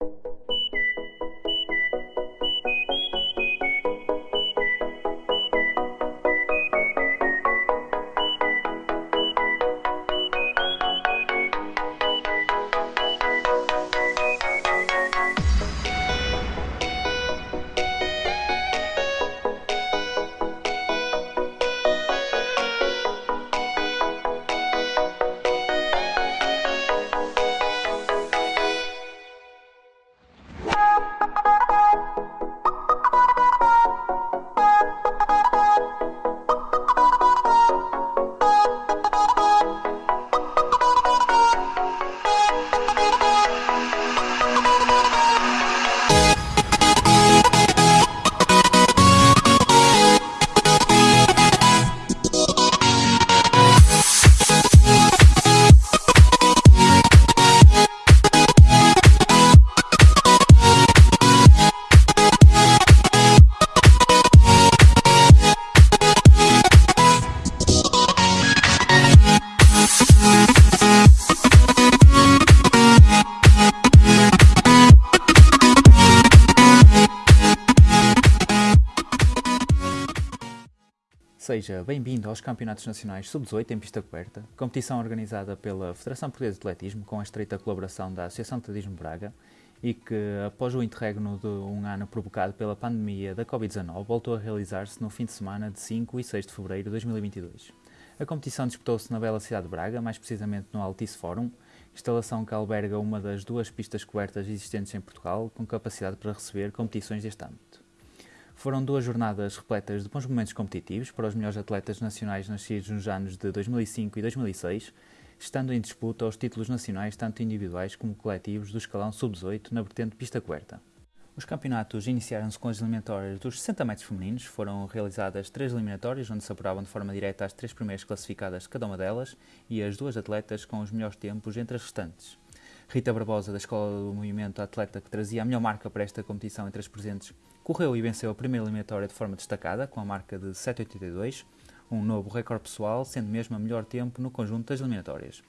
you Bem-vindo aos Campeonatos Nacionais Sub-18 em pista coberta, competição organizada pela Federação Portuguesa de Atletismo com a estreita colaboração da Associação de Atletismo Braga e que, após o interregno de um ano provocado pela pandemia da Covid-19, voltou a realizar-se no fim de semana de 5 e 6 de fevereiro de 2022. A competição disputou-se na bela cidade de Braga, mais precisamente no Altice Forum, instalação que alberga uma das duas pistas cobertas existentes em Portugal, com capacidade para receber competições deste âmbito. Foram duas jornadas repletas de bons momentos competitivos para os melhores atletas nacionais nascidos nos anos de 2005 e 2006, estando em disputa os títulos nacionais tanto individuais como coletivos do escalão sub-18 na vertente pista coberta. Os campeonatos iniciaram-se com as eliminatórias dos 60 metros femininos, foram realizadas três eliminatórias, onde se apuravam de forma direta as três primeiras classificadas de cada uma delas e as duas atletas com os melhores tempos entre as restantes. Rita Barbosa, da Escola do Movimento, atleta que trazia a melhor marca para esta competição entre as presentes, correu e venceu a primeira eliminatória de forma destacada, com a marca de 7,82, um novo recorde pessoal, sendo mesmo a melhor tempo no conjunto das eliminatórias.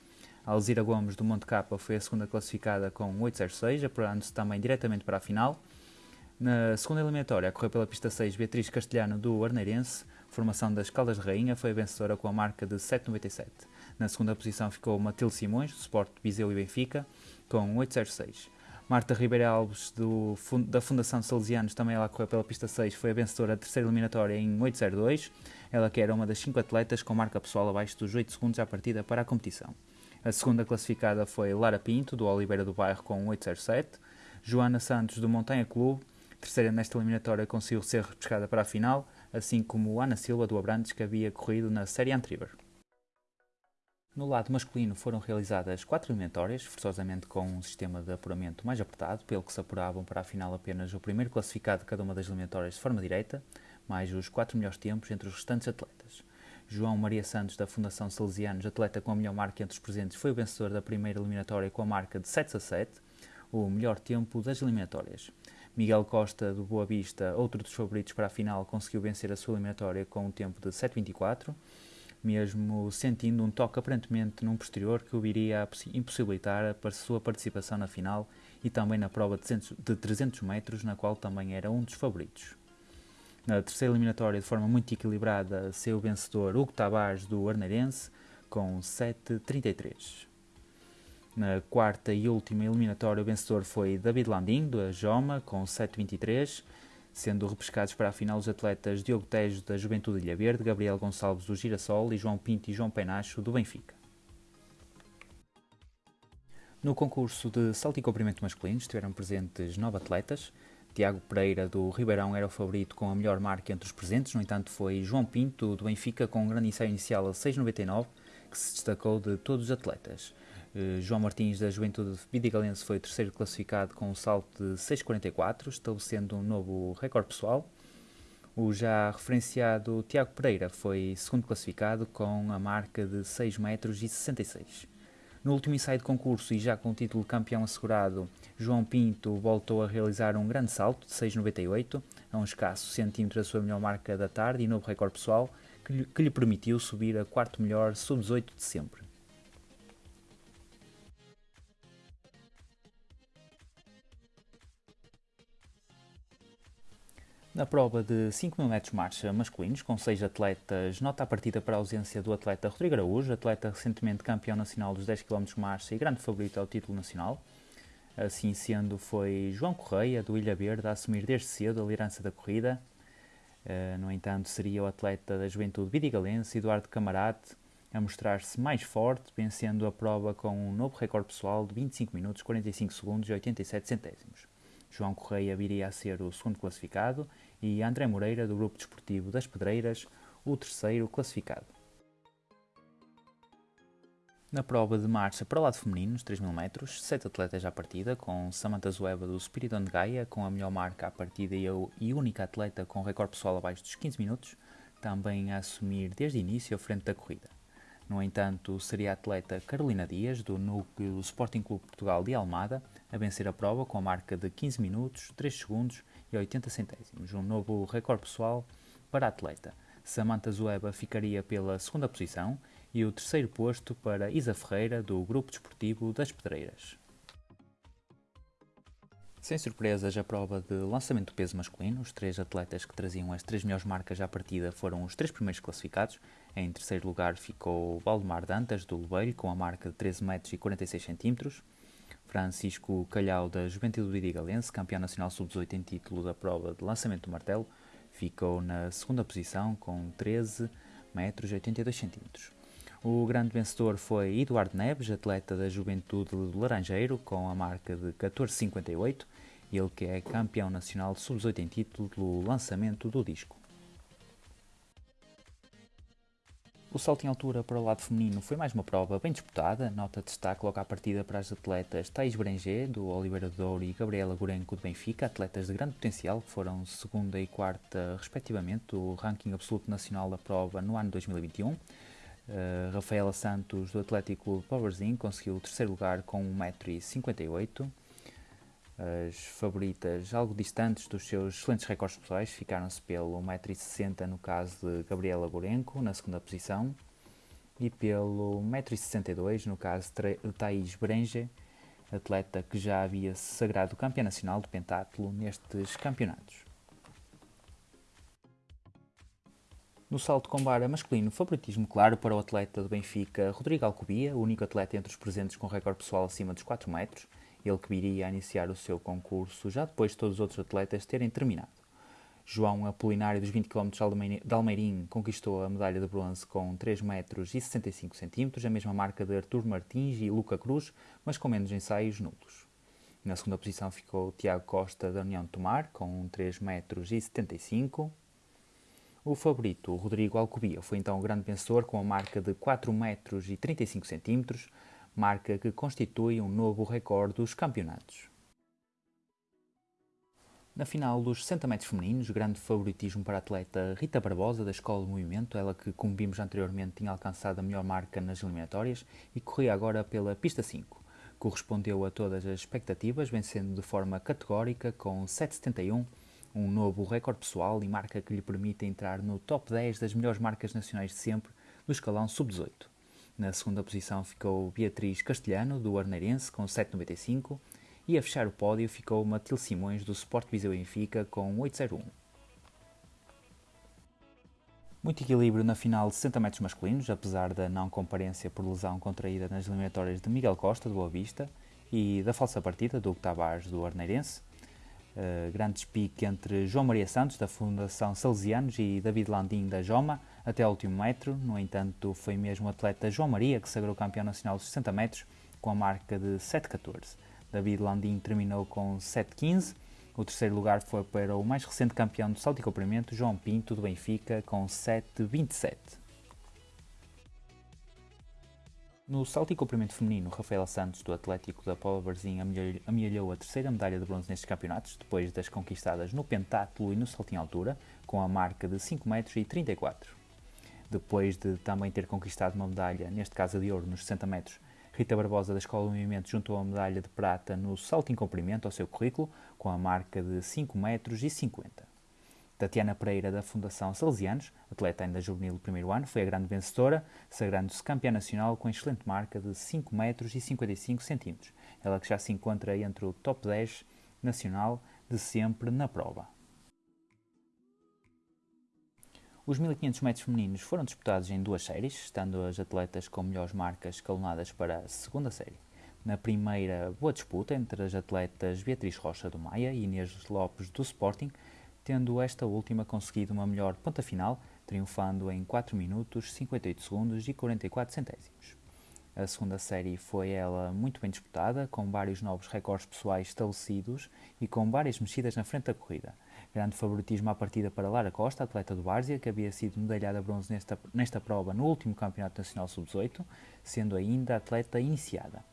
A Alzira Gomes do Monte Capa foi a segunda classificada com 8,06, apurando-se também diretamente para a final. Na segunda eliminatória, correu pela pista 6 Beatriz Castelhano do Arneirense, formação das Caldas de Rainha, foi a vencedora com a marca de 7,97. Na segunda posição ficou Matilde Simões, do Sport Viseu e Benfica, com 8,06. Marta Ribeiro Alves, do, da Fundação Salesianos, também ela correu pela pista 6, foi a vencedora da terceira eliminatória em 8.02. Ela que era uma das 5 atletas com marca pessoal abaixo dos 8 segundos à partida para a competição. A segunda classificada foi Lara Pinto, do Oliveira do Bairro, com 8.07. Joana Santos, do Montanha Clube, terceira nesta eliminatória, conseguiu ser repescada para a final, assim como Ana Silva, do Abrantes, que havia corrido na série anterior. No lado masculino foram realizadas quatro eliminatórias, forçosamente com um sistema de apuramento mais apertado, pelo que se apuravam para a final apenas o primeiro classificado de cada uma das eliminatórias de forma direita, mais os quatro melhores tempos entre os restantes atletas. João Maria Santos, da Fundação Salesianos, atleta com a melhor marca entre os presentes, foi o vencedor da primeira eliminatória com a marca de 7 a 7, o melhor tempo das eliminatórias. Miguel Costa, do Boa Vista, outro dos favoritos para a final, conseguiu vencer a sua eliminatória com um tempo de 7.24 mesmo sentindo um toque aparentemente num posterior que o iria impossibilitar a sua participação na final e também na prova de 300 metros, na qual também era um dos favoritos. Na terceira eliminatória, de forma muito equilibrada, seu vencedor Hugo Tavares do Arneirense com 7.33. Na quarta e última eliminatória, o vencedor foi David Landim, da Joma, com 7.23 sendo repescados para a final os atletas Diogo Tejo da Juventude Ilha Verde, Gabriel Gonçalves do Girassol e João Pinto e João Penacho do Benfica. No concurso de salto e comprimento masculino estiveram presentes nove atletas. Tiago Pereira do Ribeirão era o favorito com a melhor marca entre os presentes, no entanto foi João Pinto do Benfica com um grande ensaio inicial a 6,99 que se destacou de todos os atletas. Uh, João Martins, da Juventude Vidigalense, foi terceiro classificado com um salto de 6,44, estabelecendo um novo recorde pessoal. O já referenciado Tiago Pereira foi segundo classificado com a marca de 6 metros e 66. No último ensaio de concurso e já com o título de campeão assegurado, João Pinto voltou a realizar um grande salto de 6,98, a um escasso centímetro da sua melhor marca da tarde e novo recorde pessoal, que lhe permitiu subir a quarto melhor sub-18 de sempre. Na prova de 5 mil metros marcha masculinos, com 6 atletas, nota a partida para a ausência do atleta Rodrigo Araújo, atleta recentemente campeão nacional dos 10 km marcha e grande favorito ao título nacional. Assim sendo, foi João Correia, do Ilha Verde, a assumir desde cedo a liderança da corrida. Uh, no entanto, seria o atleta da juventude vidigalense, Eduardo Camarate, a mostrar-se mais forte, vencendo a prova com um novo recorde pessoal de 25 minutos, 45 segundos e 87 centésimos. João Correia viria a ser o segundo classificado e André Moreira, do Grupo Desportivo das Pedreiras, o terceiro classificado. Na prova de marcha para o lado feminino, nos 3 mil metros, sete atletas à partida, com Samantha Zueva do Spiridon de Gaia, com a melhor marca à partida e única atleta com recorde pessoal abaixo dos 15 minutos, também a assumir desde início a frente da corrida. No entanto, seria a atleta Carolina Dias, do núcleo Sporting Clube Portugal de Almada, a vencer a prova com a marca de 15 minutos, 3 segundos e 80 centésimos, um novo recorde pessoal para a atleta. Samantha Zueba ficaria pela segunda posição e o terceiro posto para Isa Ferreira, do Grupo Desportivo das Pedreiras. Sem surpresas, a prova de lançamento do peso masculino, os três atletas que traziam as três melhores marcas à partida foram os três primeiros classificados. Em terceiro lugar ficou Valdemar Dantas, do Lebeiro, com a marca de 13 metros e 46 centímetros. Francisco Calhau, da Juventude Vidigalense, campeão nacional sub-18 em título da prova de lançamento do martelo, ficou na segunda posição com 13 metros e 82 centímetros. O grande vencedor foi Eduardo Neves, atleta da Juventude do Laranjeiro, com a marca de 14,58, ele que é campeão nacional de sub-18 em título do lançamento do disco. O salto em altura para o lado feminino foi mais uma prova bem disputada, nota de destaque logo à partida para as atletas Thais Berenger, do Oliveira Douro, e Gabriela Gorenco, do Benfica, atletas de grande potencial, que foram segunda e quarta, respectivamente, do ranking absoluto nacional da prova no ano 2021. Uh, Rafaela Santos, do Atlético Powerzinho, conseguiu o terceiro lugar com 1,58m. As favoritas, algo distantes dos seus excelentes recordes pessoais, ficaram-se pelo 1,60m no caso de Gabriela Gorenco, na segunda posição, e pelo 1,62m no caso de Thaís Brenge, atleta que já havia se sagrado campeã nacional de pentatlo nestes campeonatos. No salto com vara masculino, favoritismo claro para o atleta do Benfica Rodrigo Alcobia, o único atleta entre os presentes com recorde pessoal acima dos 4 metros, ele que viria a iniciar o seu concurso já depois de todos os outros atletas terem terminado. João Apolinário dos 20 km de Almeirim conquistou a medalha de bronze com 3 metros e 65 centímetros, a mesma marca de Artur Martins e Luca Cruz, mas com menos ensaios nulos. Na segunda posição ficou Tiago Costa da União de Tomar, com 3 metros e 75 o favorito, Rodrigo Alcobia, foi então o grande vencedor com a marca de 4 metros e 35 centímetros, marca que constitui um novo recorde dos campeonatos. Na final dos 60 metros femininos, grande favoritismo para a atleta Rita Barbosa, da Escola de Movimento, ela que, como vimos anteriormente, tinha alcançado a melhor marca nas eliminatórias e corria agora pela pista 5. Correspondeu a todas as expectativas, vencendo de forma categórica com 7,71 um novo recorde pessoal e marca que lhe permite entrar no top 10 das melhores marcas nacionais de sempre do escalão sub-18. Na segunda posição ficou Beatriz Castelhano, do Arneirense, com 7,95 e a fechar o pódio ficou Matilde Simões, do Sport Viseu Benfica, com 8,01. Muito equilíbrio na final de 60 metros masculinos, apesar da não comparência por lesão contraída nas eliminatórias de Miguel Costa, do Boa Vista, e da falsa partida do Tavares, do Arneirense, Uh, grande despique entre João Maria Santos, da Fundação Salesianos, e David Landim, da Joma, até o último metro. No entanto, foi mesmo o atleta João Maria que sagrou campeão nacional dos 60 metros com a marca de 7,14. David Landim terminou com 7,15. O terceiro lugar foi para o mais recente campeão do salto e comprimento, João Pinto, do Benfica, com 7,27. No salto e comprimento feminino, Rafaela Santos, do Atlético da Paula Varzim, amealhou a terceira medalha de bronze nestes campeonatos, depois das conquistadas no pentáculo e no salto em altura, com a marca de 5 metros e 34. Depois de também ter conquistado uma medalha, neste caso de ouro, nos 60 metros, Rita Barbosa, da Escola do Movimento, juntou a medalha de prata no salto em comprimento ao seu currículo, com a marca de 5 metros e 50. Tatiana Pereira, da Fundação Salesianos, atleta ainda juvenil do primeiro ano, foi a grande vencedora, sagrando-se campeã nacional com excelente marca de 5 metros e 55 centímetros. Ela que já se encontra entre o top 10 nacional de sempre na prova. Os 1500 metros femininos foram disputados em duas séries, estando as atletas com melhores marcas escalonadas para a segunda série. Na primeira, boa disputa entre as atletas Beatriz Rocha do Maia e Inês Lopes do Sporting, tendo esta última conseguido uma melhor ponta final, triunfando em 4 minutos, 58 segundos e 44 centésimos. A segunda série foi ela muito bem disputada, com vários novos recordes pessoais estabelecidos e com várias mexidas na frente da corrida. Grande favoritismo à partida para Lara Costa, atleta do Várzea, que havia sido medalhada a bronze nesta, nesta prova no último Campeonato Nacional Sub-18, sendo ainda atleta iniciada.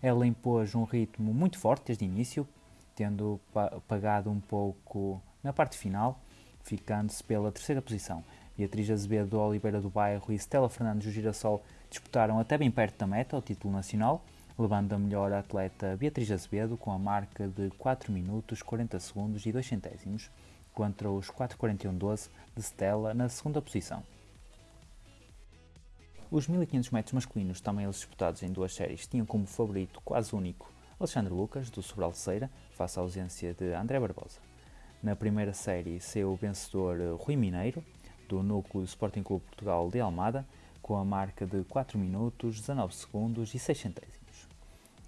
Ela impôs um ritmo muito forte desde o início, tendo pagado um pouco na parte final, ficando-se pela terceira posição. Beatriz Azevedo do Oliveira do Bairro e Stella Fernandes do Girassol disputaram até bem perto da meta o título nacional, levando a melhor atleta Beatriz Azevedo com a marca de 4 minutos 40 segundos e 2 centésimos contra os 4.41.12 de Stella na segunda posição. Os 1500 metros masculinos, também eles disputados em duas séries, tinham como favorito quase único Alexandre Lucas, do Sobral Ceira, face à ausência de André Barbosa. Na primeira série saiu o vencedor Rui Mineiro, do núcleo do Sporting Clube Portugal de Almada, com a marca de 4 minutos, 19 segundos e 6 centésimos.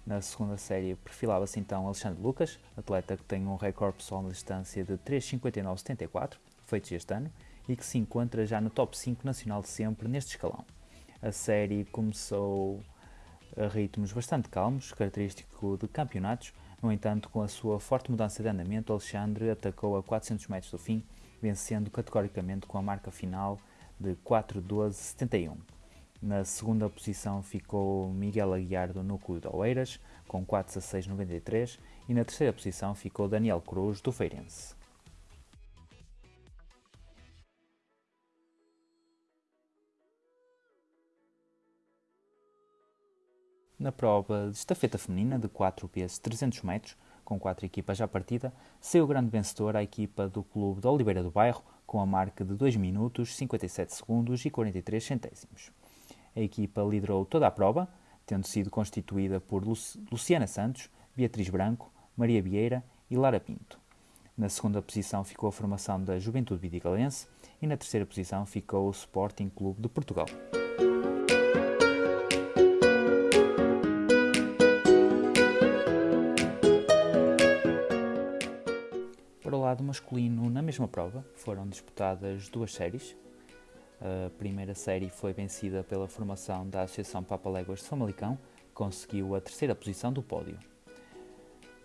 Na segunda série perfilava-se então Alexandre Lucas, atleta que tem um recorde pessoal na distância de 3,59,74, feito este ano, e que se encontra já no top 5 nacional de sempre neste escalão. A série começou a ritmos bastante calmos, característico de campeonatos, no entanto, com a sua forte mudança de andamento, Alexandre atacou a 400 metros do fim vencendo categoricamente com a marca final de 4:12:71. Na segunda posição ficou Miguel Aguiar do Núcleo de Oeiras, com 4:16:93, e na terceira posição ficou Daniel Cruz do Feirense. Na prova de estafeta feminina de 4 vezes 300 metros, com quatro equipas à partida, saiu grande vencedor a equipa do Clube de Oliveira do Bairro, com a marca de 2 minutos, 57 segundos e 43 centésimos. A equipa liderou toda a prova, tendo sido constituída por Luciana Santos, Beatriz Branco, Maria Vieira e Lara Pinto. Na segunda posição ficou a formação da Juventude Vidigalense e na terceira posição ficou o Sporting Clube de Portugal. lado masculino, na mesma prova, foram disputadas duas séries. A primeira série foi vencida pela formação da Associação Papaléguas de Famalicão, que conseguiu a terceira posição do pódio.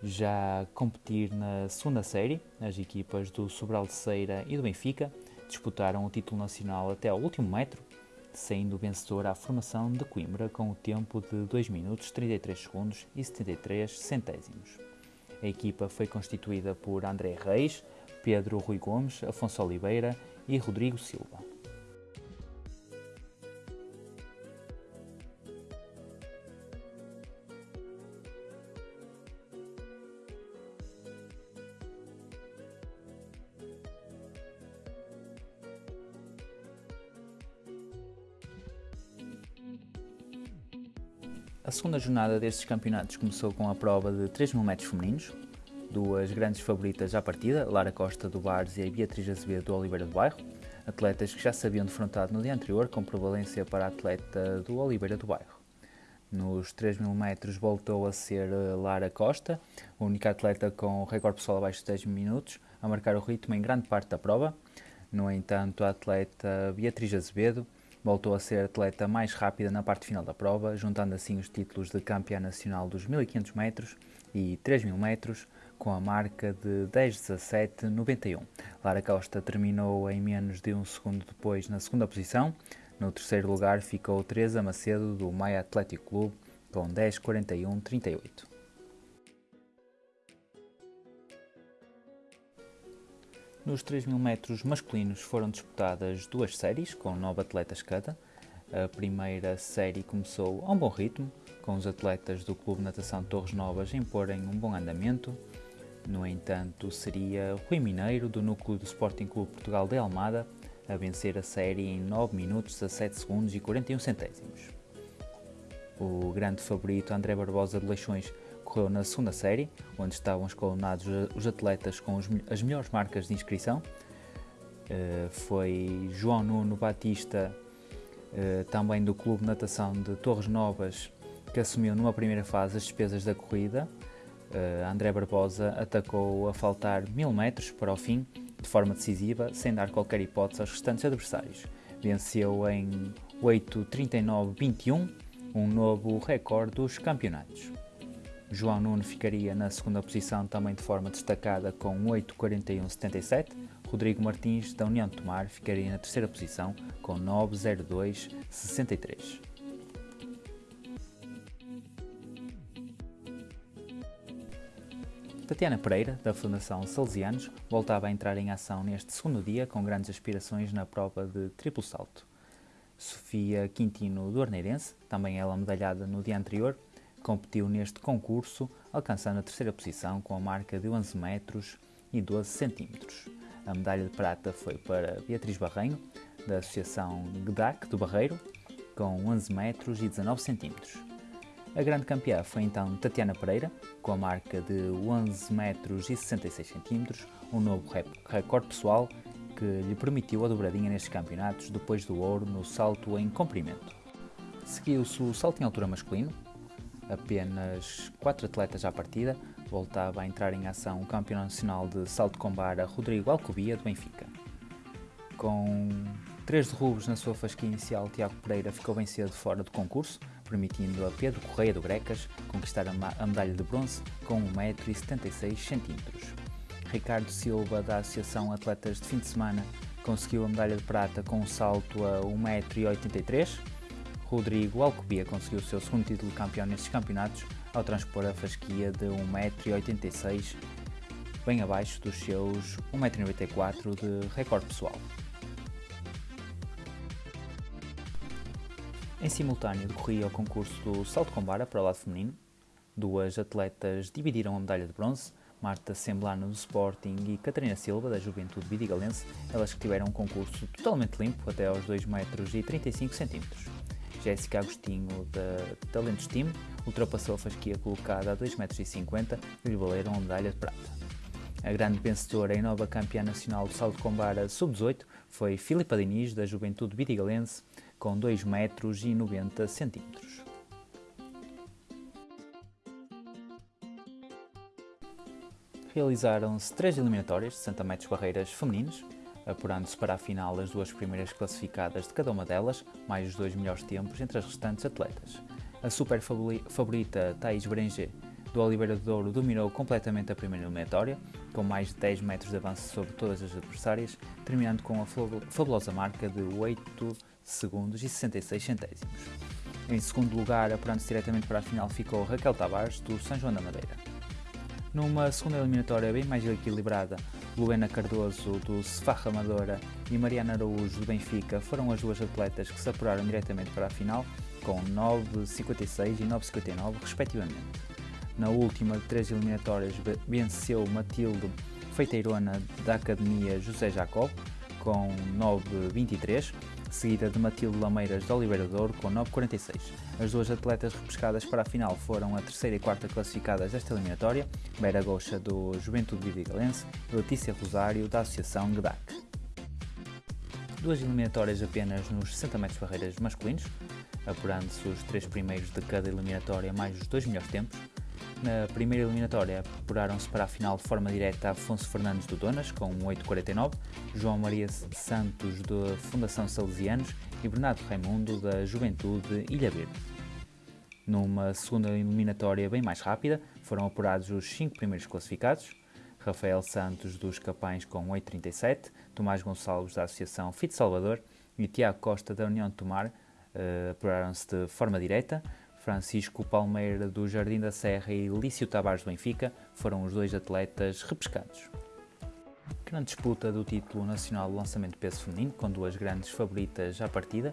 Já a competir na segunda série, as equipas do Sobral de Ceira e do Benfica disputaram o título nacional até ao último metro, saindo vencedor à formação de Coimbra com o tempo de 2 minutos 33 segundos e 73 centésimos. A equipa foi constituída por André Reis, Pedro Rui Gomes, Afonso Oliveira e Rodrigo Silva. Segunda jornada destes campeonatos começou com a prova de 3 mil metros femininos. Duas grandes favoritas à partida, Lara Costa do Várzea e Beatriz Azevedo do Oliveira do Bairro, atletas que já se haviam defrontado no dia anterior, com prevalência para a atleta do Oliveira do Bairro. Nos 3 mil metros voltou a ser eh, Lara Costa, a única atleta com recorde pessoal abaixo de 10 minutos, a marcar o ritmo em grande parte da prova. No entanto, a atleta Beatriz Azevedo Voltou a ser atleta mais rápida na parte final da prova, juntando assim os títulos de campeã nacional dos 1500 metros e 3000 metros, com a marca de 10:17:91. Lara Costa terminou em menos de um segundo depois na segunda posição. No terceiro lugar ficou Teresa Macedo do Maia Atlético Clube com 10:41:38. Nos 3 mil metros masculinos foram disputadas duas séries, com nove atletas cada. A primeira série começou a um bom ritmo, com os atletas do Clube Natação Torres Novas imporem um bom andamento. No entanto, seria Rui Mineiro, do núcleo do Sporting Clube Portugal de Almada, a vencer a série em 9 minutos, 17 segundos e 41 centésimos. O grande favorito André Barbosa de Leixões ocorreu na segunda série, onde estavam escalonados os atletas com as melhores marcas de inscrição. Uh, foi João Nuno Batista, uh, também do Clube de Natação de Torres Novas, que assumiu numa primeira fase as despesas da corrida. Uh, André Barbosa atacou a faltar mil metros para o fim, de forma decisiva, sem dar qualquer hipótese aos restantes adversários. Venceu em 8.39.21, um novo recorde dos campeonatos. João Nuno ficaria na segunda posição também de forma destacada com 8.41.77. Rodrigo Martins, da União de Tomar, ficaria na terceira posição com 9.02.63. Tatiana Pereira, da Fundação Salesianos, voltava a entrar em ação neste segundo dia com grandes aspirações na prova de triplo salto. Sofia Quintino, do Arneirense, também ela medalhada no dia anterior, competiu neste concurso, alcançando a terceira posição com a marca de 11 metros e 12 centímetros. A medalha de prata foi para Beatriz Barrenho, da Associação GDAC do Barreiro, com 11 metros e 19 centímetros. A grande campeã foi então Tatiana Pereira, com a marca de 11 metros e 66 centímetros, um novo recorde pessoal que lhe permitiu a dobradinha nestes campeonatos depois do ouro no salto em comprimento. Seguiu-se o salto em altura masculino, apenas 4 atletas à partida, voltava a entrar em ação o campeão nacional de salto com barra Rodrigo Alcobia, do Benfica. Com três derrubos na sua fasquia inicial, Tiago Pereira ficou bem cedo fora do concurso, permitindo a Pedro Correia do Grecas conquistar a medalha de bronze com 1,76m. Ricardo Silva, da Associação Atletas de Fim de Semana, conseguiu a medalha de prata com um salto a 1,83m. Rodrigo Alcobia conseguiu o seu segundo título de campeão nestes campeonatos ao transpor a fasquia de 1,86m, bem abaixo dos seus 1,94m de recorde pessoal. Em simultâneo decorria o concurso do salto com vara para o lado feminino. Duas atletas dividiram a medalha de bronze, Marta Semblano do Sporting e Catarina Silva da Juventude Vidigalense, elas que tiveram um concurso totalmente limpo até aos 2 metros 35 centímetros. Jéssica Agostinho da Talentos Team ultrapassou a fasquia colocada a 2 metros e 50 lhe valeram a medalha de prata. A grande vencedora e nova campeã nacional do salto com vara sub-18 foi Filipa Diniz da Juventude Vidigalense, com 2 metros e 90 centímetros. Realizaram-se três eliminatórias de 60 metros barreiras femininos, apurando-se para a final as duas primeiras classificadas de cada uma delas, mais os dois melhores tempos entre as restantes atletas. A super favorita Thais Berenger do Oliveira de Douro dominou completamente a primeira eliminatória, com mais de 10 metros de avanço sobre todas as adversárias, terminando com a fabulosa marca de 8 segundos e 66 centésimos. Em segundo lugar, apurando-se diretamente para a final, ficou Raquel Tavares, do São João da Madeira. Numa segunda eliminatória bem mais equilibrada, Luena Cardoso, do Sefarra Amadora, e Mariana Araújo, do Benfica, foram as duas atletas que se apuraram diretamente para a final, com 9,56 e 9,59 respectivamente. Na última de três eliminatórias venceu Matilde Feiteirona da Academia José Jacob, com 9,23, seguida de Matilde Lameiras de Oliveira Douro com 9,46. As duas atletas repescadas para a final foram a terceira e quarta classificadas desta eliminatória, Vera Goxa do Juventude Vidigalense e Letícia Rosário da Associação GDAC. Duas eliminatórias apenas nos 60 metros barreiras masculinos, apurando-se os três primeiros de cada eliminatória mais os dois melhores tempos, na primeira eliminatória, apuraram-se para a final de forma direta Afonso Fernandes do Donas, com 8,49, João Maria Santos da Fundação Salesianos e Bernardo Raimundo da Juventude Ilha Verde. Numa segunda eliminatória bem mais rápida, foram apurados os cinco primeiros classificados, Rafael Santos dos Capães com 8,37, Tomás Gonçalves da Associação Fit Salvador e Tiago Costa da União de Tomar uh, apuraram-se de forma direta, Francisco Palmeira do Jardim da Serra e Lício Tavares do Benfica foram os dois atletas repescados. Grande disputa do título nacional de lançamento de peso feminino, com duas grandes favoritas à partida,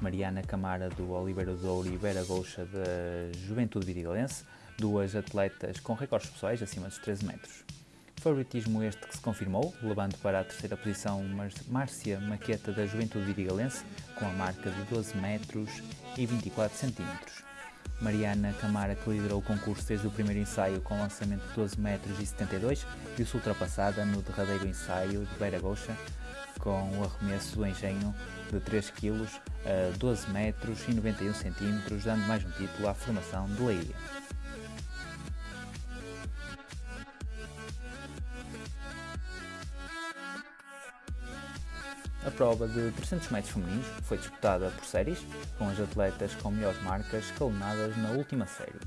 Mariana Camara do Oliveira do Douro e Vera Goucha da Juventude Vidigalense, duas atletas com recordes pessoais acima dos 13 metros. Favoritismo este que se confirmou, levando para a terceira posição Márcia Maqueta da Juventude Vidigalense, com a marca de 12 metros e 24 centímetros. Mariana Camara, que liderou o concurso desde o primeiro ensaio com lançamento de 12 metros e 72, viu-se ultrapassada no derradeiro ensaio de Beira Goxa com o arremesso do engenho de 3 kg a 12 metros e 91 cm, dando mais um título à formação de Leiria. A prova de 300 metros femininos foi disputada por séries, com as atletas com melhores marcas escalonadas na última série.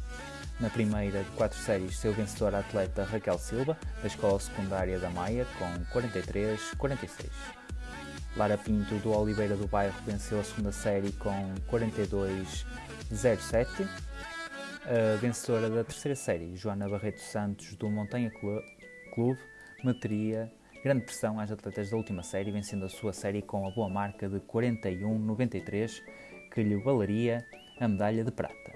Na primeira de quatro séries, seu vencedor a atleta Raquel Silva, da Escola Secundária da Maia, com 43-46. Lara Pinto, do Oliveira do Bairro, venceu a segunda série com 42-07. A vencedora da terceira série, Joana Barreto Santos, do Montanha Clube, meteria grande pressão às atletas da última série, vencendo a sua série com a boa marca de 41-93, que lhe valeria a medalha de prata.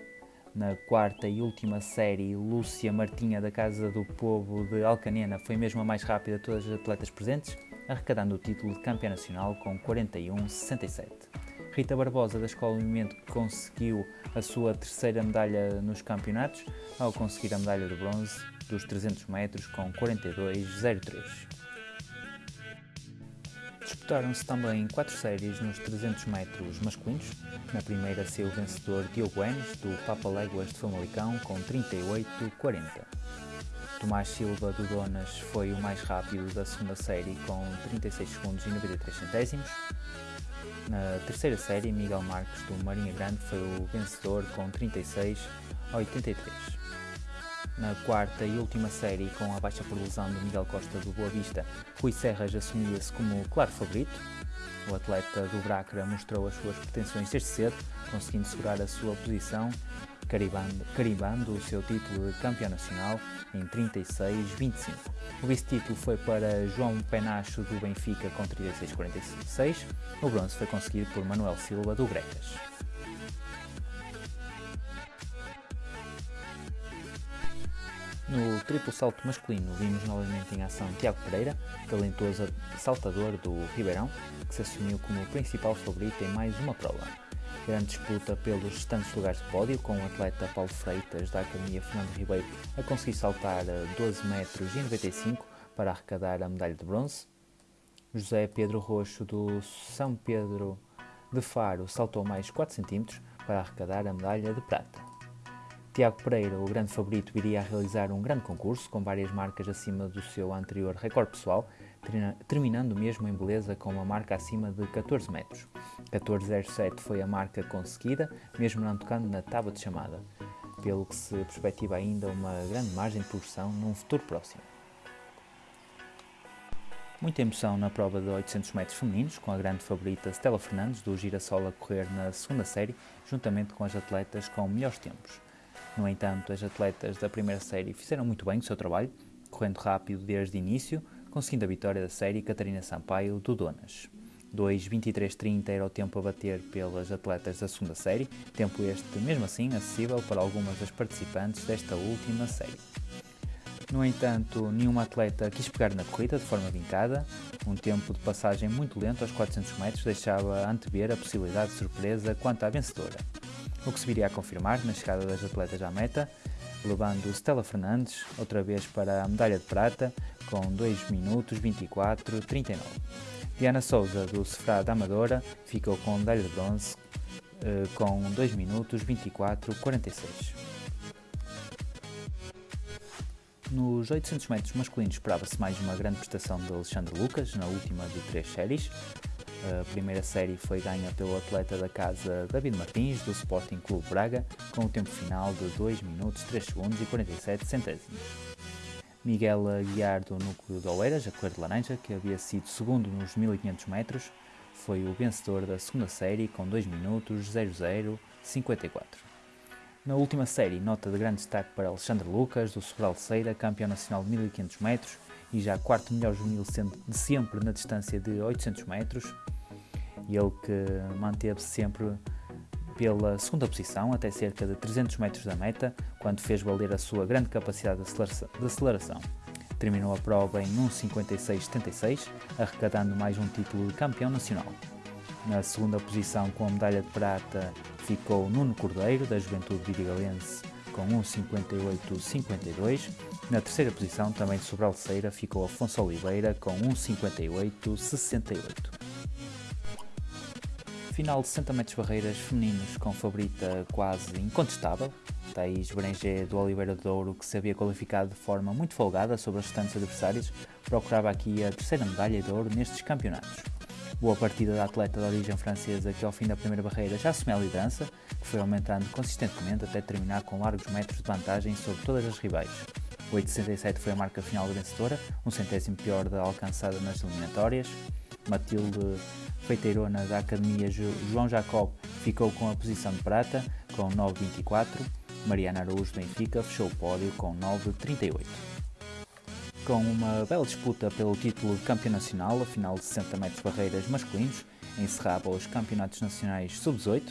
Na quarta e última série, Lúcia Martinha, da Casa do Povo de Alcanena, foi mesmo a mais rápida de todas as atletas presentes, arrecadando o título de campeã nacional com 41-67. Rita Barbosa, da Escola Movimento, conseguiu a sua terceira medalha nos campeonatos, ao conseguir a medalha de bronze dos 300 metros com 42-03. Disputaram-se também quatro séries nos 300 metros masculinos. Na primeira saiu o vencedor Diogo Enes, do Papa Léguas de Famalicão, com 38-40. Tomás Silva do Donas foi o mais rápido da segunda série com 36 segundos e 93 centésimos. Na terceira série, Miguel Marques do Marinha Grande foi o vencedor com 36 83. Na quarta e última série, com a baixa lesão de Miguel Costa do Boa Vista, Rui Serras assumia-se como claro favorito. O atleta do Bracra mostrou as suas pretensões desde cedo, conseguindo segurar a sua posição, carimbando, carimbando o seu título de campeão nacional em 36-25. O vice-título foi para João Penacho do Benfica com 36-46. O bronze foi conseguido por Manuel Silva do Gregas. No triplo salto masculino vimos novamente em ação Tiago Pereira, talentoso saltador do Ribeirão, que se assumiu como o principal favorito em mais uma prova. Grande disputa pelos restantes lugares de pódio, com o atleta Paulo Freitas da Academia Fernando Ribeiro a conseguir saltar a 12 metros e 95 para arrecadar a medalha de bronze. José Pedro Roxo do São Pedro de Faro saltou mais 4 cm para arrecadar a medalha de prata. Tiago Pereira, o grande favorito, viria a realizar um grande concurso com várias marcas acima do seu anterior recorde pessoal, terminando mesmo em beleza com uma marca acima de 14 metros. 14.07 foi a marca conseguida, mesmo não tocando na tábua de chamada, pelo que se perspectiva ainda uma grande margem de progressão num futuro próximo. Muita emoção na prova de 800 metros femininos, com a grande favorita Stella Fernandes do Girassol a correr na segunda série, juntamente com as atletas com melhores tempos. No entanto, as atletas da primeira série fizeram muito bem o seu trabalho, correndo rápido desde o início, conseguindo a vitória da série Catarina Sampaio do Donas. 2.23.30 era o tempo a bater pelas atletas da segunda série, tempo este mesmo assim acessível para algumas das participantes desta última série. No entanto, nenhuma atleta quis pegar na corrida de forma vincada, um tempo de passagem muito lento aos 400 metros deixava antever a possibilidade de surpresa quanto à vencedora o que se viria a confirmar na chegada das atletas à meta, levando Stella Fernandes outra vez para a medalha de prata com 2 minutos 24 39. Diana Souza do Sefrá da Amadora ficou com a medalha de bronze eh, com 2 minutos 24 46. Nos 800 metros masculinos esperava-se mais uma grande prestação de Alexandre Lucas na última de três séries, a primeira série foi ganha pelo atleta da casa David Martins, do Sporting Clube Braga, com o tempo final de 2 minutos 3 segundos e 47 centésimos. Miguel Aguiar, do núcleo de Oeiras, a cor de laranja, que havia sido segundo nos 1500 metros, foi o vencedor da segunda série com 2 minutos 0054. Na última série, nota de grande destaque para Alexandre Lucas, do Sobral Ceira, campeão nacional de 1500 metros e já quarto melhor juvenil de sempre na distância de 800 metros, e ele que manteve-se sempre pela segunda posição, até cerca de 300 metros da meta, quando fez valer a sua grande capacidade de aceleração. Terminou a prova em 1,56,76, arrecadando mais um título de campeão nacional. Na segunda posição, com a medalha de prata, ficou Nuno Cordeiro, da Juventude Vidigalense, com 1,58,52. Na terceira posição, também de Sobranceira, ficou Afonso Oliveira com 1,58,68. Final de 60 metros barreiras femininos com favorita quase incontestável, Thaís Branger do Oliveira de Douro, que se havia qualificado de forma muito folgada sobre os restantes adversários, procurava aqui a terceira medalha de ouro nestes campeonatos. Boa partida da atleta de origem francesa que ao fim da primeira barreira já assumiu a liderança, que foi aumentando consistentemente até terminar com largos metros de vantagem sobre todas as rivais. 8,67 foi a marca final vencedora, um centésimo pior da alcançada nas eliminatórias. Matilde Feiteirona da Academia João Jacob ficou com a posição de prata, com 9,24 Mariana Araújo Benfica fechou o pódio com 9,38. Com uma bela disputa pelo título de campeão nacional, a final de 60 metros barreiras masculinos encerrava os campeonatos nacionais sub-18.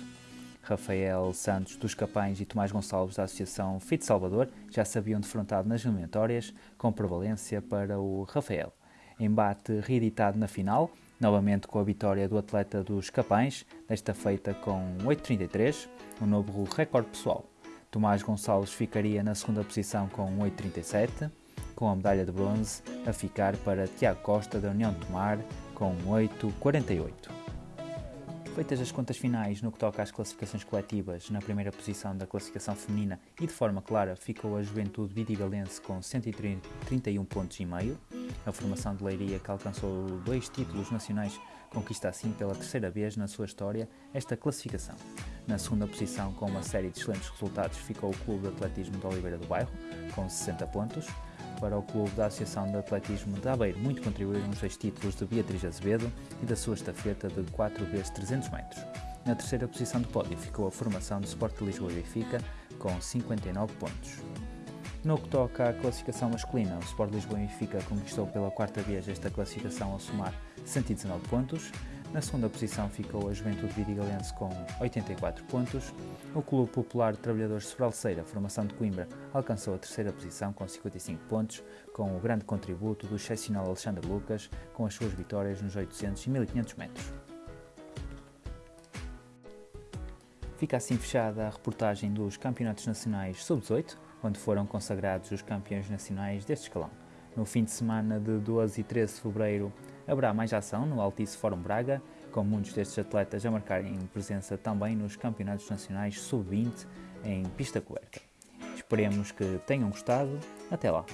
Rafael Santos dos Capães e Tomás Gonçalves da Associação Fit Salvador já se haviam defrontado nas eliminatórias, com prevalência para o Rafael. Embate reeditado na final, novamente com a vitória do atleta dos Capães, desta feita com 8,33, um novo recorde pessoal. Tomás Gonçalves ficaria na segunda posição com 8,37, com a medalha de bronze a ficar para Tiago Costa da União Tomar com 8,48. Feitas as contas finais no que toca às classificações coletivas, na primeira posição da classificação feminina e de forma clara ficou a Juventude Vidigalense com 131 pontos e meio. A formação de Leiria, que alcançou dois títulos nacionais, conquista assim pela terceira vez na sua história esta classificação. Na segunda posição, com uma série de excelentes resultados, ficou o Clube de Atletismo de Oliveira do Bairro, com 60 pontos. Para o Clube da Associação de Atletismo de Aveiro, muito contribuíram os dois títulos de Beatriz Azevedo e da sua estafeta de 4 vezes 300 metros. Na terceira posição do pódio ficou a formação do Sport de Lisboa e Benfica, com 59 pontos. No que toca à classificação masculina, o Sport Lisboa e Benfica conquistou pela quarta vez esta classificação ao somar 119 pontos. Na segunda posição ficou a Juventude Vidigalense com 84 pontos. O Clube Popular de Trabalhadores de Sobralceira, formação de Coimbra, alcançou a terceira posição com 55 pontos, com o grande contributo do excepcional Alexandre Lucas, com as suas vitórias nos 800 e 1500 metros. Fica assim fechada a reportagem dos Campeonatos Nacionais Sub-18, onde foram consagrados os campeões nacionais deste escalão. No fim de semana de 12 e 13 de fevereiro, Haverá mais ação no Altice Fórum Braga, com muitos destes atletas a marcarem presença também nos campeonatos nacionais sub-20 em pista coberta. Esperemos que tenham gostado. Até lá!